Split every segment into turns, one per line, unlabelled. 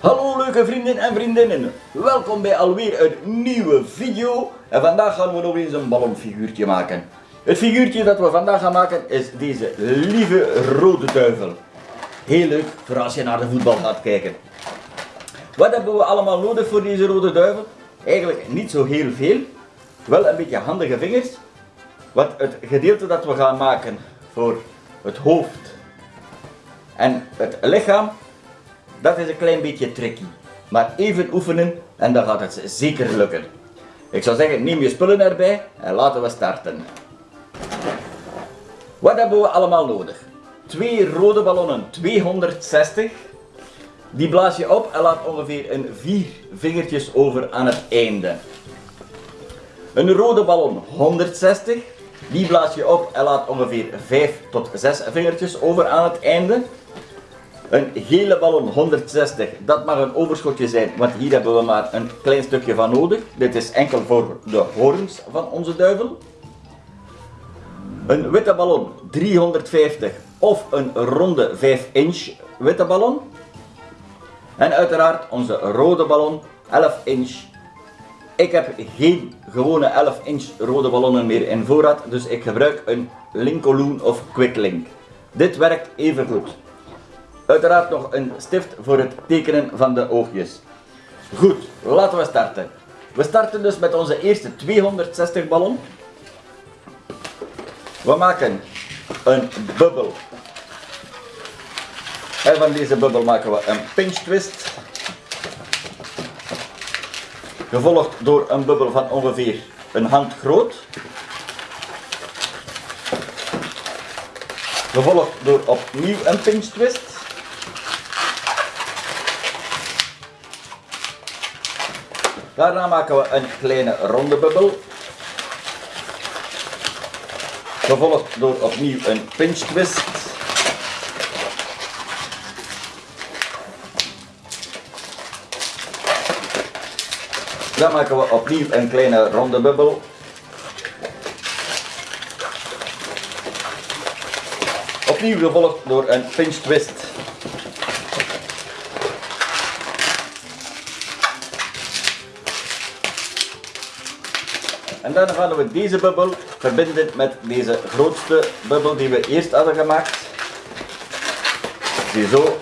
Hallo leuke vrienden en vriendinnen, welkom bij alweer een nieuwe video en vandaag gaan we nog eens een ballonfiguurtje maken. Het figuurtje dat we vandaag gaan maken is deze lieve rode duivel. Heel leuk voor als je naar de voetbal gaat kijken. Wat hebben we allemaal nodig voor deze rode duivel? Eigenlijk niet zo heel veel, wel een beetje handige vingers. Want het gedeelte dat we gaan maken voor het hoofd en het lichaam dat is een klein beetje tricky. Maar even oefenen en dan gaat het zeker lukken. Ik zou zeggen, neem je spullen erbij en laten we starten. Wat hebben we allemaal nodig? Twee rode ballonnen 260. Die blaas je op en laat ongeveer een vier vingertjes over aan het einde. Een rode ballon 160. Die blaas je op en laat ongeveer 5 tot 6 vingertjes over aan het einde. Een gele ballon 160, dat mag een overschotje zijn, want hier hebben we maar een klein stukje van nodig. Dit is enkel voor de horens van onze duivel. Een witte ballon 350 of een ronde 5 inch witte ballon. En uiteraard onze rode ballon 11 inch. Ik heb geen gewone 11 inch rode ballonnen meer in voorraad, dus ik gebruik een Linkoloon of Quicklink. Dit werkt even goed. Uiteraard nog een stift voor het tekenen van de oogjes. Goed, laten we starten. We starten dus met onze eerste 260 ballon. We maken een bubbel. En van deze bubbel maken we een pinch twist. Gevolgd door een bubbel van ongeveer een hand groot. Gevolgd door opnieuw een pinch twist. Daarna maken we een kleine ronde bubbel. Gevolgd door opnieuw een pinch twist. Dan maken we opnieuw een kleine ronde bubbel. Opnieuw gevolgd door een pinch twist. Dan gaan we deze bubbel verbinden met deze grootste bubbel die we eerst hadden gemaakt. Ziezo.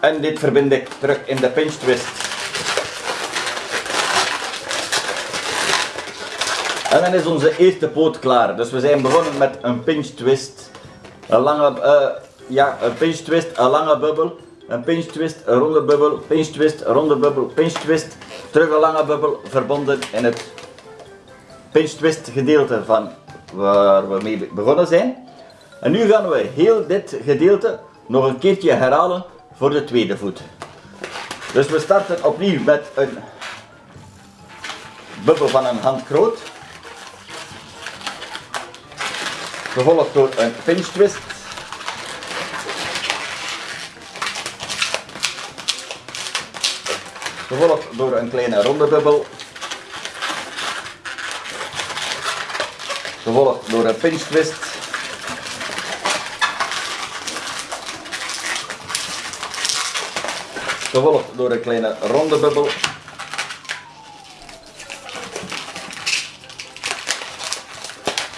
En dit verbind ik terug in de pinch twist. En dan is onze eerste poot klaar. Dus we zijn begonnen met een pinch twist. Een lange, uh, ja, een pinch twist, een lange bubbel. Een pinch twist, een ronde bubbel, pinch twist, ronde bubbel, pinch twist. Terug een lange bubbel, verbonden in het pinch twist gedeelte van waar we mee begonnen zijn. En nu gaan we heel dit gedeelte nog een keertje herhalen voor de tweede voet. Dus we starten opnieuw met een bubbel van een hand groot. Gevolgd door een pinch twist. Gevolgd door een kleine ronde bubbel. Gevolgd door een pinch twist. Gevolgd door een kleine ronde bubbel.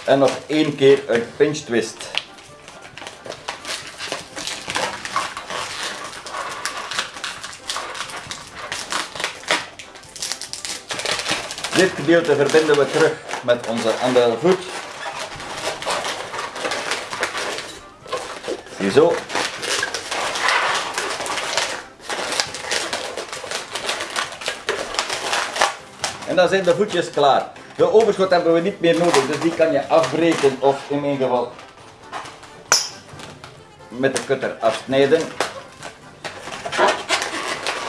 En nog één keer een pinch twist. Dit gedeelte verbinden we terug met onze andere voet. Ziezo. En dan zijn de voetjes klaar. De overschot hebben we niet meer nodig, dus die kan je afbreken of in mijn geval met de cutter afsnijden.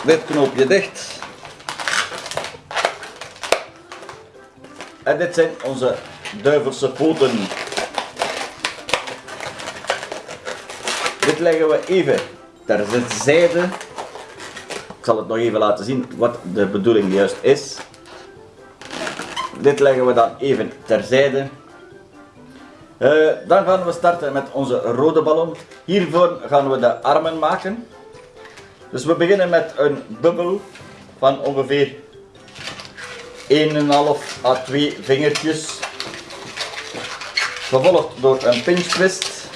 Dit knoopje dicht. En dit zijn onze duivelse poten. Dit leggen we even ter zijde. Ik zal het nog even laten zien wat de bedoeling juist is. Dit leggen we dan even terzijde. Uh, dan gaan we starten met onze rode ballon. Hiervoor gaan we de armen maken. Dus we beginnen met een bubbel van ongeveer 1,5 à 2 vingertjes. Gevolgd door een pinch twist.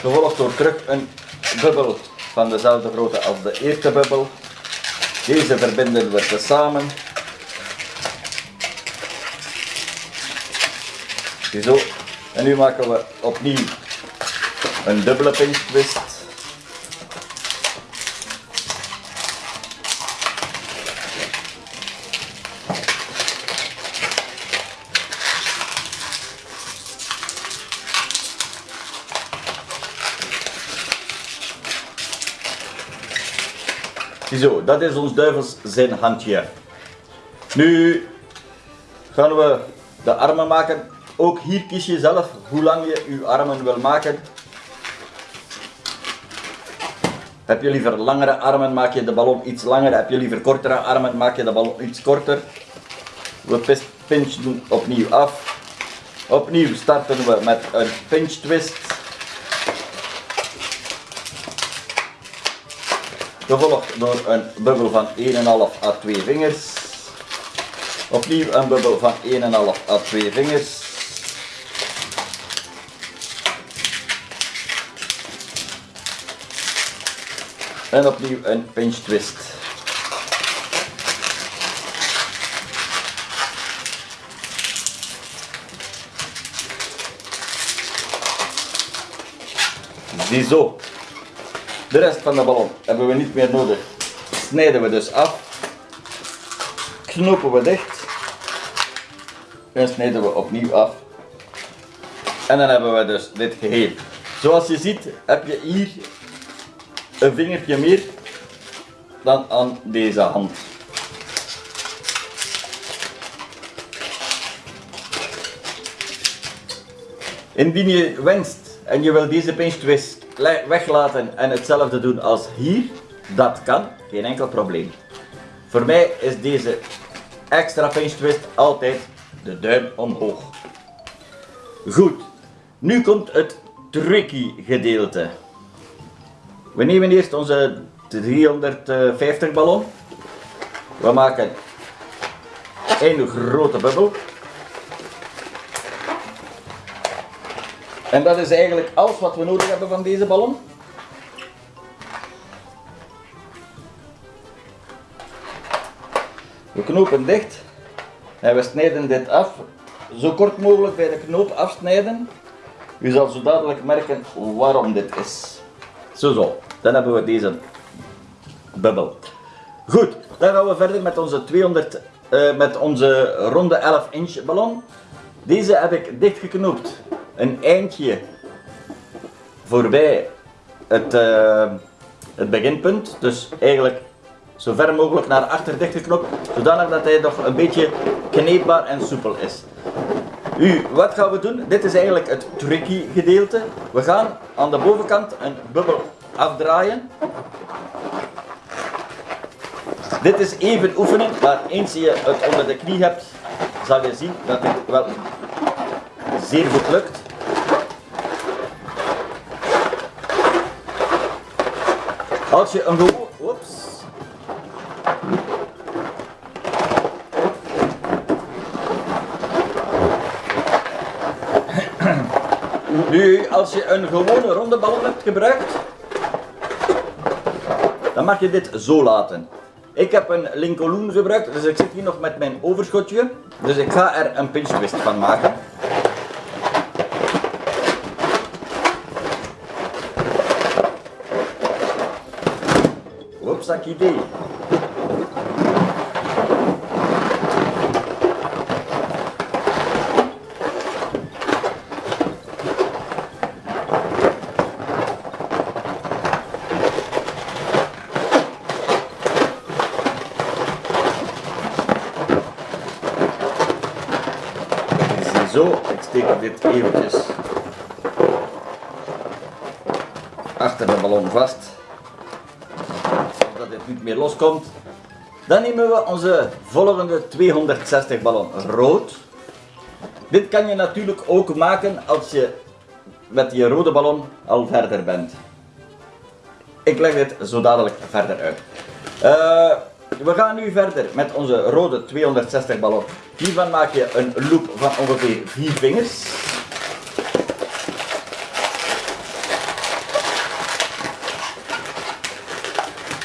Gevolgd door terug een bubbel van dezelfde grootte als de eerste bubbel. Deze verbinden we tezamen. Zo. En nu maken we opnieuw een dubbele pinch twist. Zo, dat is ons duivels zijn handje. Nu gaan we de armen maken. Ook hier kies je zelf hoe lang je je armen wil maken. Heb je liever langere armen, maak je de ballon iets langer. Heb je liever kortere armen, maak je de ballon iets korter. We pinchen opnieuw af. Opnieuw starten we met een pinch twist. Gevolgd door een bubbel van 1,5 à 2 vingers. Opnieuw een bubbel van 1,5 à 2 vingers. En opnieuw een pinch twist. Ziezo. De rest van de ballon hebben we niet meer nodig. Snijden we dus af. Knopen we dicht. En snijden we opnieuw af. En dan hebben we dus dit geheel. Zoals je ziet heb je hier een vingertje meer dan aan deze hand. Indien je wenst en je wil deze pinch twist weglaten en hetzelfde doen als hier, dat kan, geen enkel probleem. Voor mij is deze extra pinch twist altijd de duim omhoog. Goed, nu komt het tricky gedeelte. We nemen eerst onze 350 ballon. We maken een grote bubbel. En dat is eigenlijk alles wat we nodig hebben van deze ballon. We knopen dicht en we snijden dit af. Zo kort mogelijk bij de knoop afsnijden. U zal zo dadelijk merken waarom dit is. Zo zo, dan hebben we deze bubbel. Goed, dan gaan we verder met onze 200, uh, met onze ronde 11 inch ballon. Deze heb ik dichtgeknoopt een eindje voorbij het, uh, het beginpunt. Dus eigenlijk zo ver mogelijk naar achter dichtgeknopt, zodanig dat hij nog een beetje kneepbaar en soepel is. Nu, wat gaan we doen? Dit is eigenlijk het tricky gedeelte. We gaan aan de bovenkant een bubbel afdraaien. Dit is even oefenen, maar eens je het onder de knie hebt, zal je zien dat dit wel zeer goed lukt. Als je een. Nu, als je een gewone ronde bal hebt gebruikt, dan mag je dit zo laten. Ik heb een Lincoln gebruikt, dus ik zit hier nog met mijn overschotje. Dus ik ga er een pinch twist van maken. Zo, ik steek dit eventjes achter de ballon vast niet meer loskomt. Dan nemen we onze volgende 260 ballon rood. Dit kan je natuurlijk ook maken als je met die rode ballon al verder bent. Ik leg dit zo dadelijk verder uit. Uh, we gaan nu verder met onze rode 260 ballon. Hiervan maak je een loop van ongeveer 4 vingers.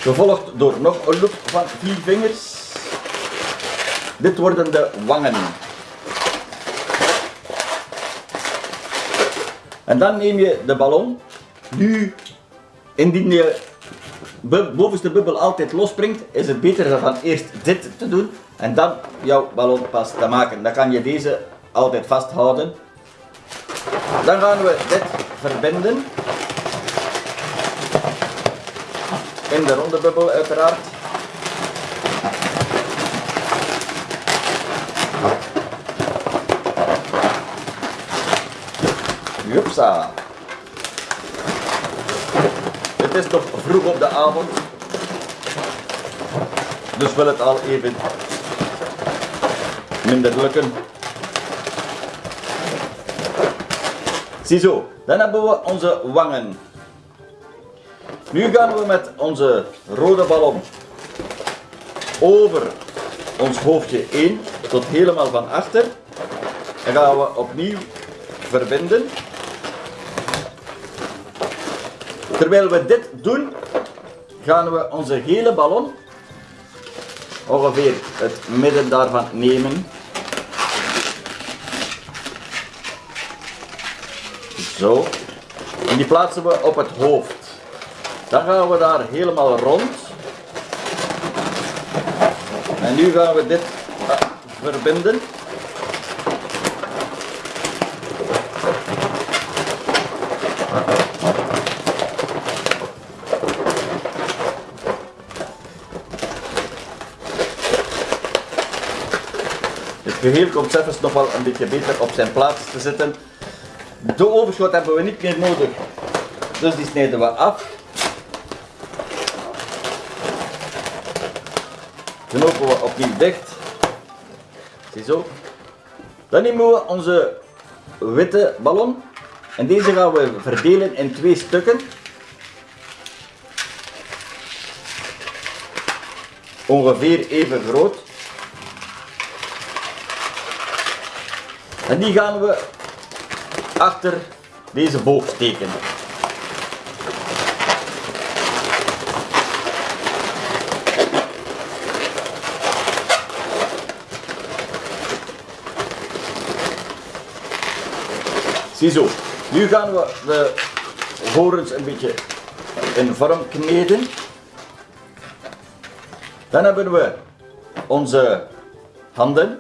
Gevolgd door nog een loop van 4 vingers. Dit worden de wangen. En dan neem je de ballon. Nu, indien je bovenste bubbel altijd losspringt, is het beter dan eerst dit te doen en dan jouw ballon pas te maken. Dan kan je deze altijd vasthouden. Dan gaan we dit verbinden. In de ronde bubbel uiteraard. Jupsa. Het is toch vroeg op de avond. Dus wil het al even minder lukken. Ziezo, dan hebben we onze wangen. Nu gaan we met onze rode ballon over ons hoofdje 1 tot helemaal van achter. En gaan we opnieuw verbinden. Terwijl we dit doen, gaan we onze hele ballon ongeveer het midden daarvan nemen. Zo. En die plaatsen we op het hoofd. Dan gaan we daar helemaal rond. En nu gaan we dit verbinden. geheel komt zelfs nog wel een beetje beter op zijn plaats te zitten. De overschot hebben we niet meer nodig, dus die snijden we af. Knopen we opnieuw dicht. Ziezo. Dan nemen we onze witte ballon en deze gaan we verdelen in twee stukken. Ongeveer even groot. En die gaan we achter deze boog steken. Ziezo, nu gaan we de horens een beetje in vorm kneden. Dan hebben we onze handen.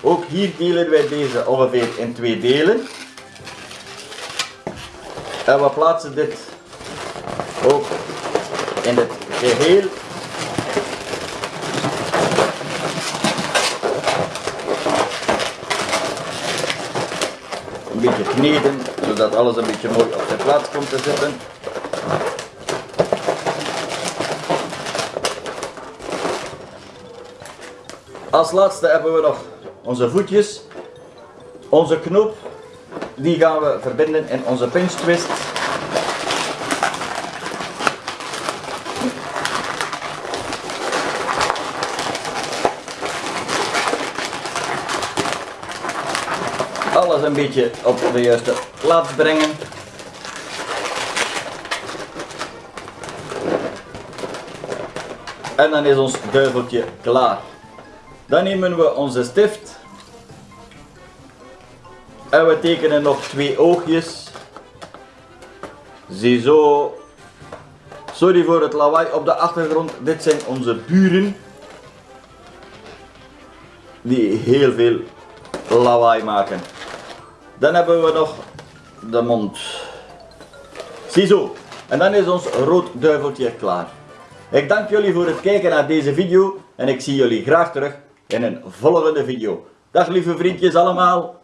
Ook hier delen wij deze ongeveer in twee delen. En we plaatsen dit ook in het geheel. Een beetje zodat alles een beetje mooi op zijn plaats komt te zitten. Als laatste hebben we nog onze voetjes, onze knoop, die gaan we verbinden in onze pinch twist. Een beetje op de juiste plaats brengen. En dan is ons duiveltje klaar. Dan nemen we onze stift. En we tekenen nog twee oogjes. Ziezo. Sorry voor het lawaai op de achtergrond. Dit zijn onze buren. Die heel veel lawaai maken. Dan hebben we nog de mond. Ziezo. En dan is ons rood duiveltje klaar. Ik dank jullie voor het kijken naar deze video en ik zie jullie graag terug in een volgende video. Dag lieve vriendjes allemaal.